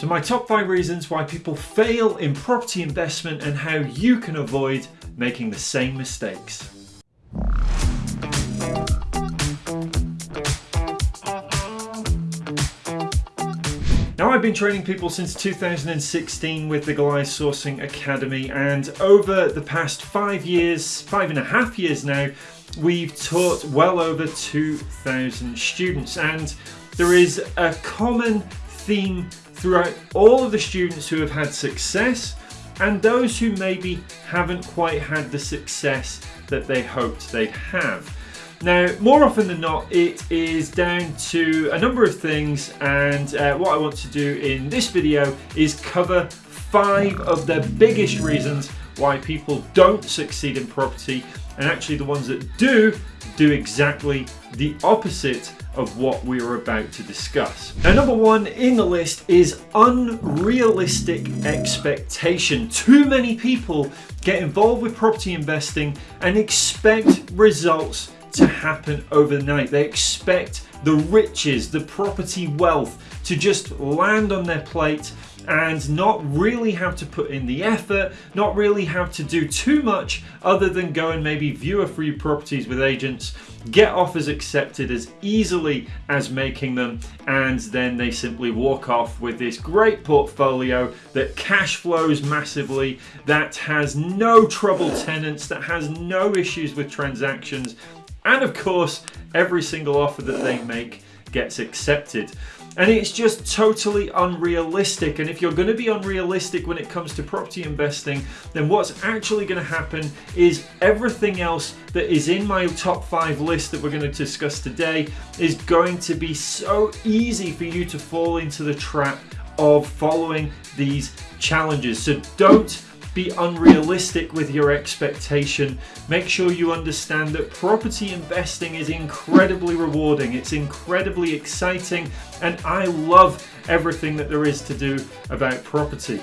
So my top five reasons why people fail in property investment and how you can avoid making the same mistakes. Now I've been training people since 2016 with the Goliath Sourcing Academy and over the past five years, five and a half years now, we've taught well over 2,000 students and there is a common theme throughout all of the students who have had success and those who maybe haven't quite had the success that they hoped they'd have. Now, more often than not, it is down to a number of things and uh, what I want to do in this video is cover five of the biggest reasons why people don't succeed in property and actually the ones that do, do exactly the opposite of what we are about to discuss. Now number one in the list is unrealistic expectation. Too many people get involved with property investing and expect results to happen overnight. They expect the riches, the property wealth to just land on their plate and not really have to put in the effort, not really have to do too much other than go and maybe view a few properties with agents, get offers accepted as easily as making them, and then they simply walk off with this great portfolio that cash flows massively, that has no trouble tenants, that has no issues with transactions, and of course, every single offer that they make gets accepted and it's just totally unrealistic. And if you're going to be unrealistic when it comes to property investing then what's actually going to happen is everything else that is in my top five list that we're going to discuss today is going to be so easy for you to fall into the trap of following these challenges. So don't be unrealistic with your expectation. Make sure you understand that property investing is incredibly rewarding. It's incredibly exciting and I love everything that there is to do about property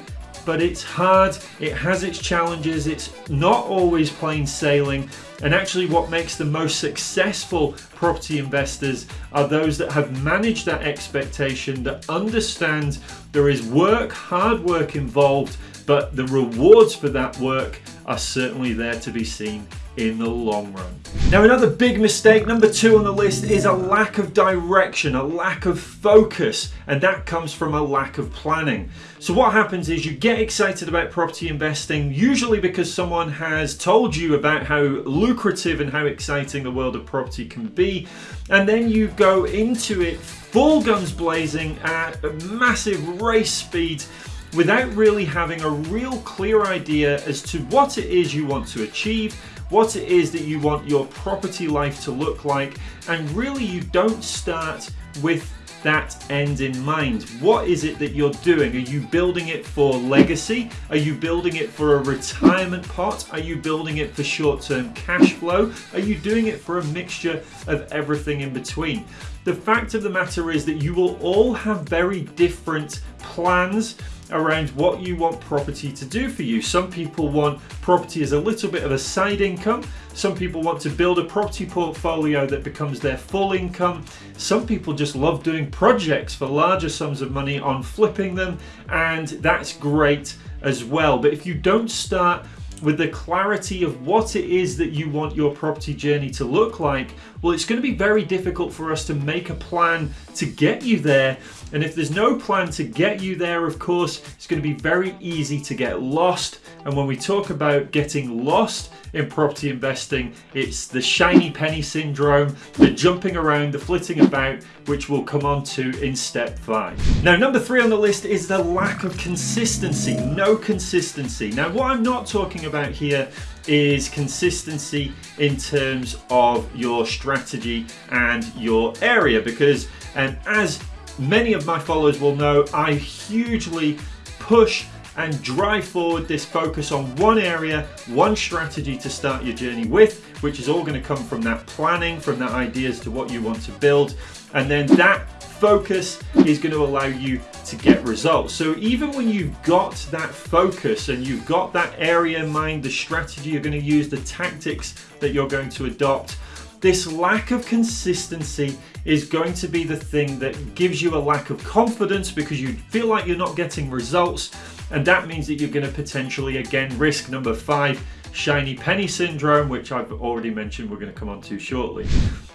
but it's hard, it has its challenges, it's not always plain sailing, and actually what makes the most successful property investors are those that have managed that expectation, that understand there is work, hard work involved, but the rewards for that work are certainly there to be seen in the long run. Now another big mistake, number two on the list, is a lack of direction, a lack of focus, and that comes from a lack of planning. So what happens is you get excited about property investing, usually because someone has told you about how lucrative and how exciting the world of property can be, and then you go into it full guns blazing at massive race speed without really having a real clear idea as to what it is you want to achieve, what it is that you want your property life to look like, and really you don't start with that end in mind. What is it that you're doing? Are you building it for legacy? Are you building it for a retirement pot? Are you building it for short-term cash flow? Are you doing it for a mixture of everything in between? The fact of the matter is that you will all have very different plans around what you want property to do for you. Some people want property as a little bit of a side income. Some people want to build a property portfolio that becomes their full income. Some people just love doing projects for larger sums of money on flipping them and that's great as well. But if you don't start with the clarity of what it is that you want your property journey to look like, well, it's going to be very difficult for us to make a plan to get you there. And if there's no plan to get you there, of course, it's going to be very easy to get lost. And when we talk about getting lost in property investing, it's the shiny penny syndrome, the jumping around, the flitting about, which we'll come on to in step five. Now, number three on the list is the lack of consistency, no consistency. Now, what I'm not talking about here is consistency in terms of your strategy and your area because um, as many of my followers will know I hugely push and drive forward this focus on one area, one strategy to start your journey with, which is all going to come from that planning, from that ideas to what you want to build. And then that focus is going to allow you to get results. So even when you've got that focus and you've got that area in mind, the strategy you're going to use, the tactics that you're going to adopt, this lack of consistency is going to be the thing that gives you a lack of confidence because you feel like you're not getting results and that means that you're going to potentially again risk number five shiny penny syndrome which I've already mentioned we're going to come on to shortly.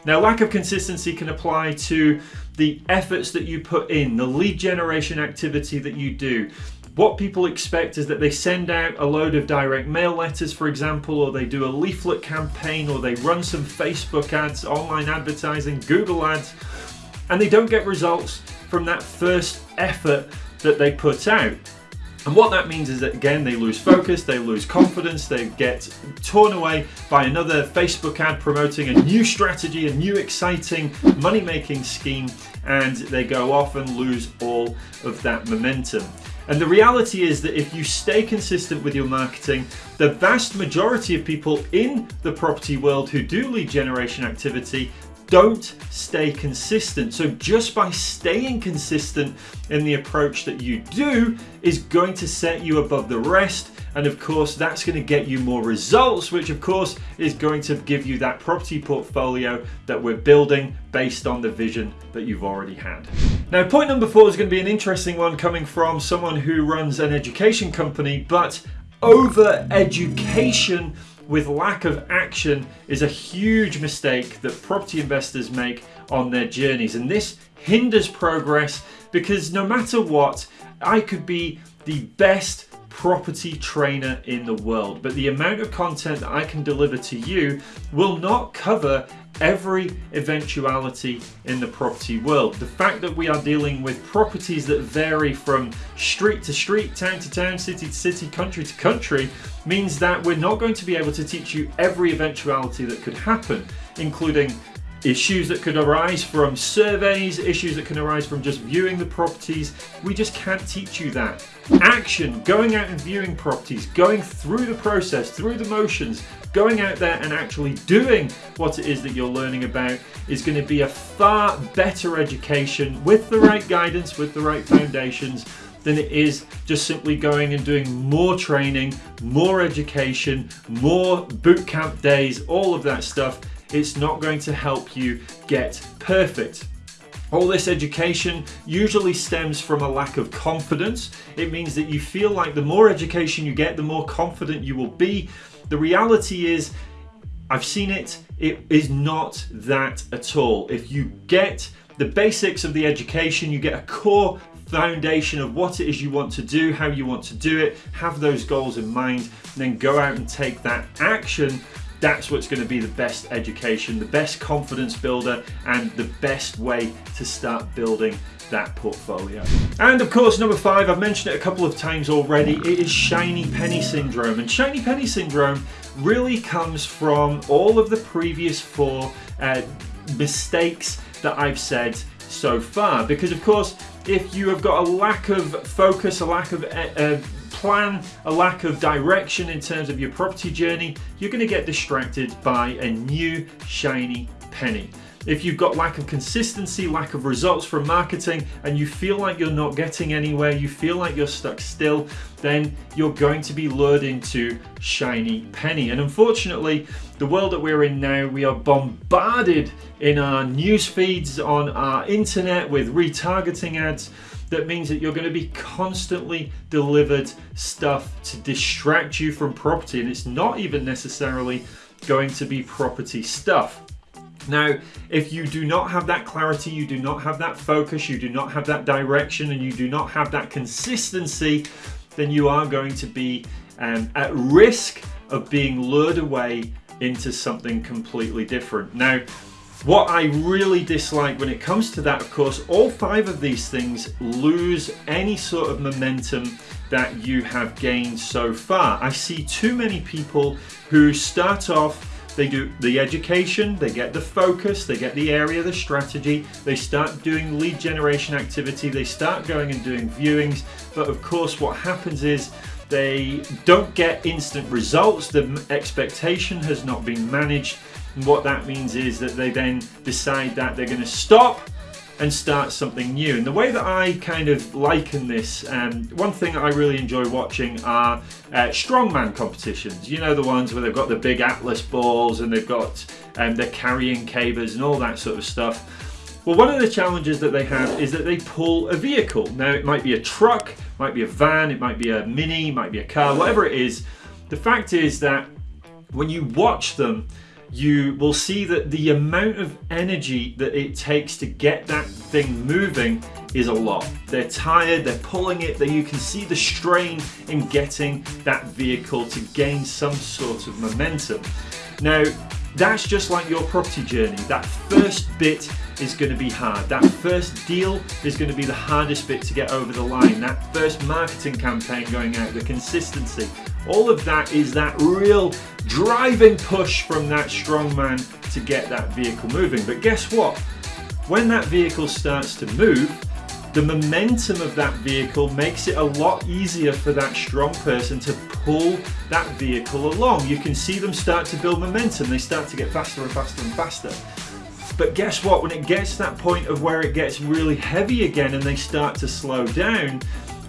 Now lack of consistency can apply to the efforts that you put in, the lead generation activity that you do, what people expect is that they send out a load of direct mail letters, for example, or they do a leaflet campaign, or they run some Facebook ads, online advertising, Google ads, and they don't get results from that first effort that they put out. And what that means is that again, they lose focus, they lose confidence, they get torn away by another Facebook ad promoting a new strategy, a new exciting money making scheme, and they go off and lose all of that momentum. And the reality is that if you stay consistent with your marketing, the vast majority of people in the property world who do lead generation activity don't stay consistent. So just by staying consistent in the approach that you do is going to set you above the rest. And of course, that's going to get you more results, which of course is going to give you that property portfolio that we're building based on the vision that you've already had. Now, point number four is going to be an interesting one coming from someone who runs an education company, but over education with lack of action is a huge mistake that property investors make on their journeys. And this hinders progress because no matter what, I could be the best property trainer in the world, but the amount of content that I can deliver to you will not cover every eventuality in the property world. The fact that we are dealing with properties that vary from street to street, town to town, city to city, country to country means that we're not going to be able to teach you every eventuality that could happen, including issues that could arise from surveys, issues that can arise from just viewing the properties. We just can't teach you that. Action, going out and viewing properties, going through the process, through the motions, going out there and actually doing what it is that you're learning about is going to be a far better education with the right guidance, with the right foundations than it is just simply going and doing more training, more education, more boot camp days, all of that stuff it's not going to help you get perfect. All this education usually stems from a lack of confidence. It means that you feel like the more education you get, the more confident you will be. The reality is, I've seen it, it is not that at all. If you get the basics of the education, you get a core foundation of what it is you want to do, how you want to do it, have those goals in mind, then go out and take that action that's what's going to be the best education, the best confidence builder, and the best way to start building that portfolio. And of course, number five, I've mentioned it a couple of times already, it is shiny penny syndrome. And shiny penny syndrome really comes from all of the previous four uh, mistakes that I've said so far. Because of course, if you have got a lack of focus, a lack of uh, uh plan, a lack of direction in terms of your property journey, you're going to get distracted by a new shiny penny. If you've got lack of consistency, lack of results from marketing, and you feel like you're not getting anywhere, you feel like you're stuck still, then you're going to be lured into shiny penny. And unfortunately, the world that we're in now, we are bombarded in our news feeds, on our internet with retargeting ads that means that you're going to be constantly delivered stuff to distract you from property and it's not even necessarily going to be property stuff. Now, if you do not have that clarity, you do not have that focus, you do not have that direction, and you do not have that consistency, then you are going to be um, at risk of being lured away into something completely different. Now, what I really dislike when it comes to that, of course, all five of these things lose any sort of momentum that you have gained so far. I see too many people who start off they do the education, they get the focus, they get the area, the strategy, they start doing lead generation activity, they start going and doing viewings. But of course, what happens is they don't get instant results, the expectation has not been managed, and what that means is that they then decide that they're going to stop and start something new. And the way that I kind of liken this, um, one thing I really enjoy watching are uh, strongman competitions. You know, the ones where they've got the big Atlas balls and they've got, um, they're carrying cabers and all that sort of stuff. Well, one of the challenges that they have is that they pull a vehicle. Now, it might be a truck, might be a van, it might be a mini, might be a car, whatever it is. The fact is that when you watch them, you will see that the amount of energy that it takes to get that thing moving is a lot. They're tired, they're pulling it, that you can see the strain in getting that vehicle to gain some sort of momentum. Now, that's just like your property journey. That first bit is going to be hard. That first deal is going to be the hardest bit to get over the line. That first marketing campaign going out, the consistency, all of that is that real driving push from that strong man to get that vehicle moving. But guess what? When that vehicle starts to move, the momentum of that vehicle makes it a lot easier for that strong person to pull that vehicle along. You can see them start to build momentum. They start to get faster and faster and faster. But guess what? When it gets to that point of where it gets really heavy again and they start to slow down,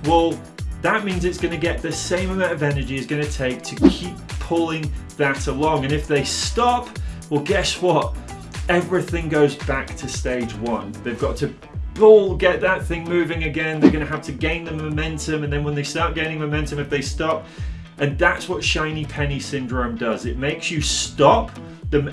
well, that means it's going to get the same amount of energy it's going to take to keep pulling that along. And if they stop, well, guess what? Everything goes back to stage one. They've got to pull, get that thing moving again. They're going to have to gain the momentum. And then when they start gaining momentum, if they stop, and that's what shiny penny syndrome does. It makes you stop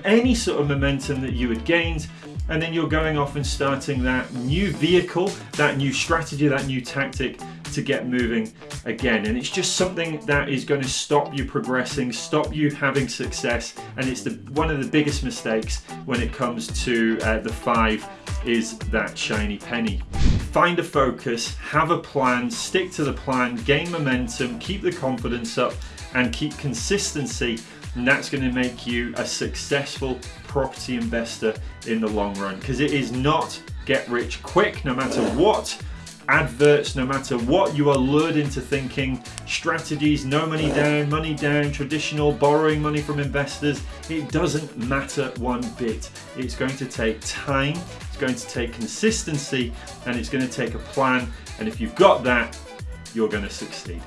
any sort of momentum that you had gained and then you're going off and starting that new vehicle, that new strategy, that new tactic to get moving again. And it's just something that is going to stop you progressing, stop you having success. And it's the one of the biggest mistakes when it comes to uh, the five is that shiny penny. Find a focus, have a plan, stick to the plan, gain momentum, keep the confidence up and keep consistency and that's going to make you a successful property investor in the long run because it is not get rich quick no matter what adverts no matter what you are lured into thinking. Strategies no money down money down traditional borrowing money from investors. It doesn't matter one bit. It's going to take time it's going to take consistency and it's going to take a plan. And if you've got that you're going to succeed